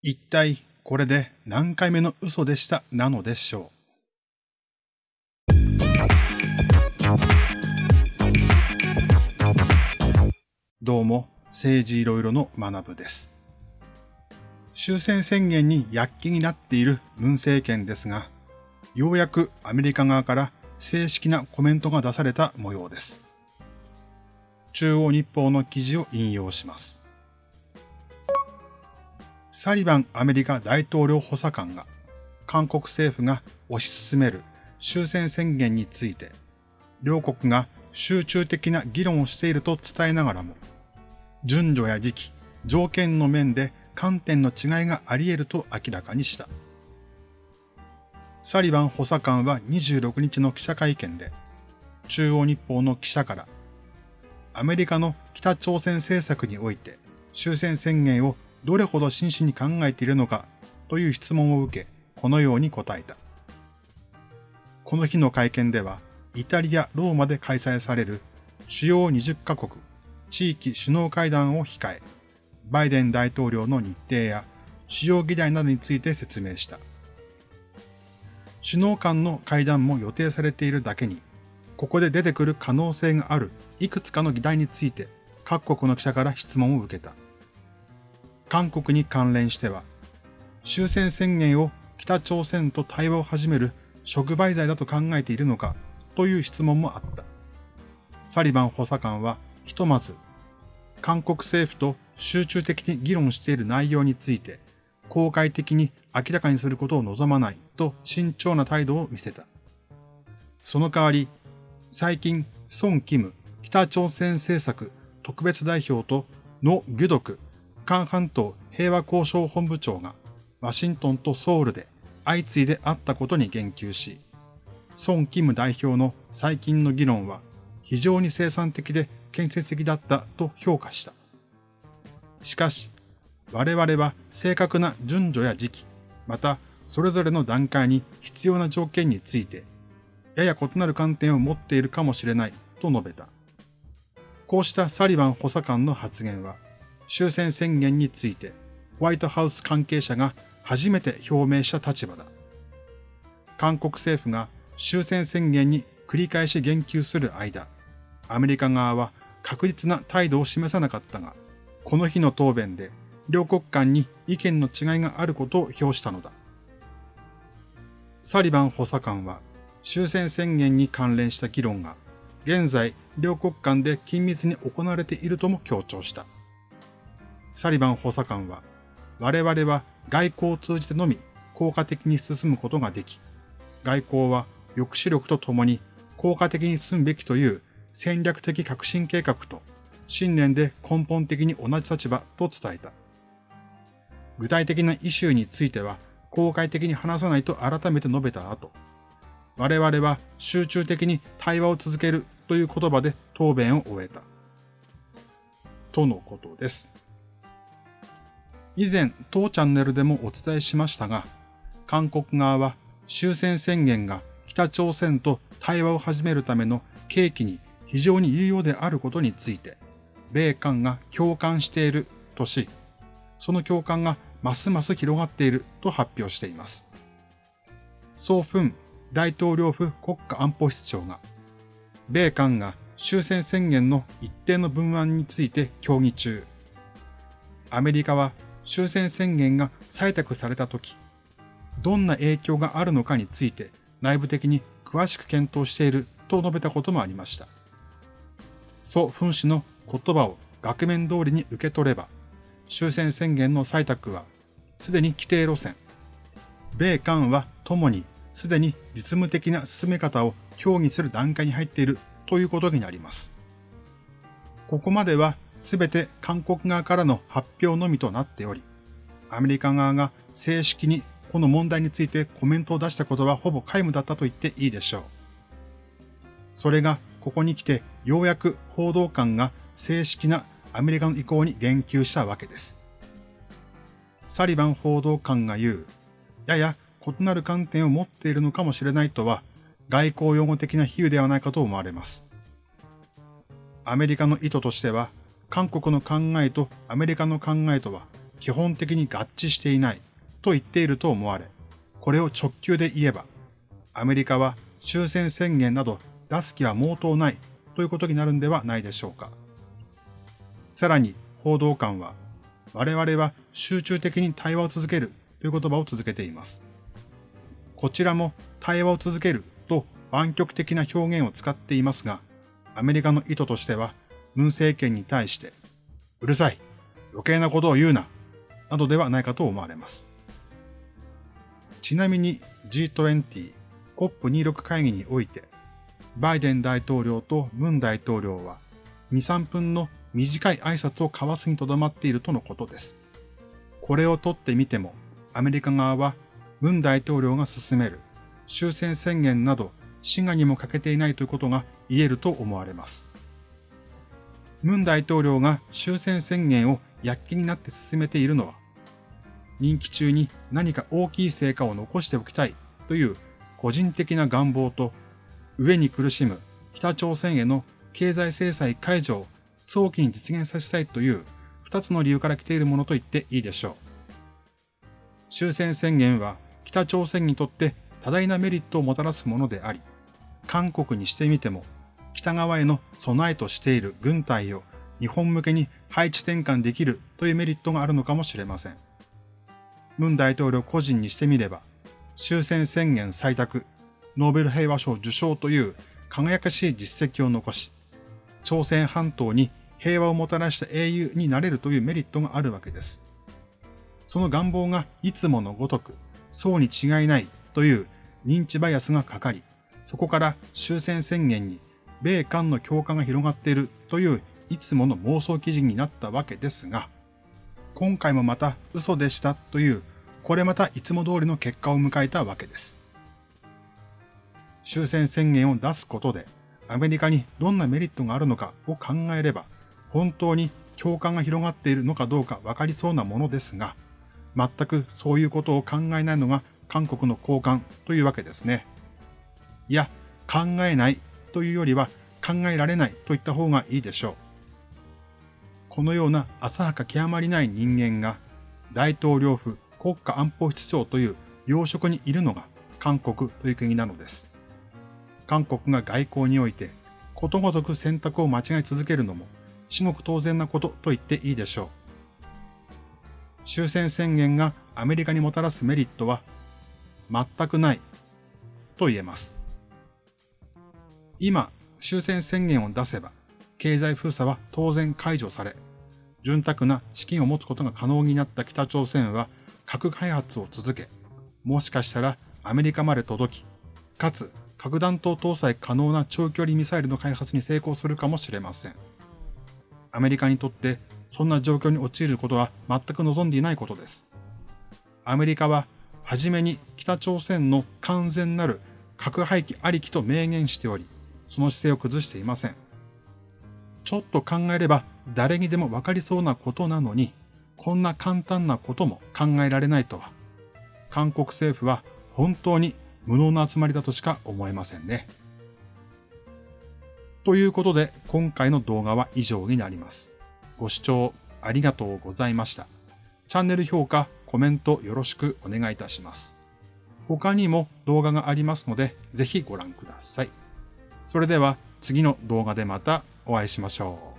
一体これで何回目の嘘でした？なのでしょう。どうも、政治いろいろの学部です。終戦宣言に躍起になっている文政権ですが、ようやくアメリカ側から正式なコメントが出された模様です。中央日報の記事を引用します。サリバンアメリカ大統領補佐官が韓国政府が推し進める終戦宣言について、両国が集中的な議論をしていると伝えながらも、順序や時期、条件の面で観点の違いがあり得ると明らかにした。サリバン補佐官は26日の記者会見で、中央日報の記者から、アメリカの北朝鮮政策において終戦宣言をどれほど真摯に考えているのかという質問を受け、このように答えた。この日の会見では、イタリア・ローマで開催される主要20カ国地域首脳会談を控え、バイデン大統領の日程や主要議題などについて説明した。首脳間の会談も予定されているだけに、ここで出てくる可能性があるいくつかの議題について各国の記者から質問を受けた。韓国に関連しては、終戦宣言を北朝鮮と対話を始める触媒罪だと考えているのかという質問もあった。サリバン補佐官はひとまず、韓国政府と集中的に議論している内容について、公開的に明らかにすることを望まないと慎重な態度を見せた。その代わり、最近、ソン・キム北朝鮮政策特別代表とノ・ギュドク韓半島平和交渉本部長がワシントンとソウルで相次いで会ったことに言及し、ソン・キム代表の最近の議論は非常に生産的で建設的だったと評価した。しかし、我々は正確な順序や時期、またそれぞれの段階に必要な条件について、やや異なる観点を持っているかもしれないと述べた。こうしたサリバン補佐官の発言は、終戦宣言について、ホワイトハウス関係者が初めて表明した立場だ。韓国政府が終戦宣言に繰り返し言及する間、アメリカ側は確実な態度を示さなかったが、この日の答弁で両国間に意見の違いがあることを表したのだ。サリバン補佐官は終戦宣言に関連した議論が現在両国間で緊密に行われているとも強調した。サリバン補佐官は、我々は外交を通じてのみ効果的に進むことができ、外交は抑止力とともに効果的に進むべきという戦略的革新計画と信念で根本的に同じ立場と伝えた。具体的なイシューについては公開的に話さないと改めて述べた後、我々は集中的に対話を続けるという言葉で答弁を終えた。とのことです。以前当チャンネルでもお伝えしましたが、韓国側は終戦宣言が北朝鮮と対話を始めるための契機に非常に有用であることについて、米韓が共感しているとし、その共感がますます広がっていると発表しています。ソーフン大統領府国家安保室長が、米韓が終戦宣言の一定の文案について協議中、アメリカは終戦宣言が採択されたとき、どんな影響があるのかについて内部的に詳しく検討していると述べたこともありました。蘇分氏の言葉を額面通りに受け取れば、終戦宣言の採択はすでに規定路線。米韓は共にすでに実務的な進め方を協議する段階に入っているということになります。ここまではすべて韓国側からの発表のみとなっており、アメリカ側が正式にこの問題についてコメントを出したことはほぼ皆無だったと言っていいでしょう。それがここに来てようやく報道官が正式なアメリカの意向に言及したわけです。サリバン報道官が言う、やや異なる観点を持っているのかもしれないとは、外交用語的な比喩ではないかと思われます。アメリカの意図としては、韓国の考えとアメリカの考えとは基本的に合致していないと言っていると思われ、これを直球で言えば、アメリカは終戦宣言など出す気は毛頭ないということになるんではないでしょうか。さらに報道官は、我々は集中的に対話を続けるという言葉を続けています。こちらも対話を続けると湾曲的な表現を使っていますが、アメリカの意図としては、文政権に対して、うるさい、余計なことを言うな、などではないかと思われます。ちなみに G20、COP26 会議において、バイデン大統領とムン大統領は2、3分の短い挨拶を交わすにとどまっているとのことです。これをとってみても、アメリカ側はムン大統領が進める終戦宣言など滋賀にも欠けていないということが言えると思われます。ムン大統領が終戦宣言を躍起になって進めているのは、任期中に何か大きい成果を残しておきたいという個人的な願望と、上に苦しむ北朝鮮への経済制裁解除を早期に実現させたいという二つの理由から来ているものと言っていいでしょう。終戦宣言は北朝鮮にとって多大なメリットをもたらすものであり、韓国にしてみても北側への備えとしている軍隊を日本向けに配置転換できるというメリットがあるのかもしれません。ムン大統領個人にしてみれば、終戦宣言採択、ノーベル平和賞受賞という輝かしい実績を残し、朝鮮半島に平和をもたらした英雄になれるというメリットがあるわけです。その願望がいつものごとく、そうに違いないという認知バイアスがかかり、そこから終戦宣言に米韓の強化が広がっているといういつもの妄想記事になったわけですが、今回もまた嘘でしたという、これまたいつも通りの結果を迎えたわけです。終戦宣言を出すことで、アメリカにどんなメリットがあるのかを考えれば、本当に共感が広がっているのかどうかわかりそうなものですが、全くそういうことを考えないのが韓国の高官というわけですね。いや、考えないというよりは考えられないといった方がいいでしょう。このような浅はか極まりない人間が大統領府国家安保室長という要職にいるのが韓国という国なのです。韓国が外交においてことごとく選択を間違い続けるのも至極当然なことと言っていいでしょう。終戦宣言がアメリカにもたらすメリットは全くないと言えます。今、終戦宣言を出せば、経済封鎖は当然解除され、潤沢な資金を持つことが可能になった北朝鮮は核開発を続け、もしかしたらアメリカまで届き、かつ核弾頭搭載可能な長距離ミサイルの開発に成功するかもしれません。アメリカにとってそんな状況に陥ることは全く望んでいないことです。アメリカははじめに北朝鮮の完全なる核廃棄ありきと明言しており、その姿勢を崩していません。ちょっと考えれば誰にでもわかりそうなことなのに、こんな簡単なことも考えられないとは、韓国政府は本当に無能な集まりだとしか思えませんね。ということで、今回の動画は以上になります。ご視聴ありがとうございました。チャンネル評価、コメントよろしくお願いいたします。他にも動画がありますので、ぜひご覧ください。それでは次の動画でまたお会いしましょう。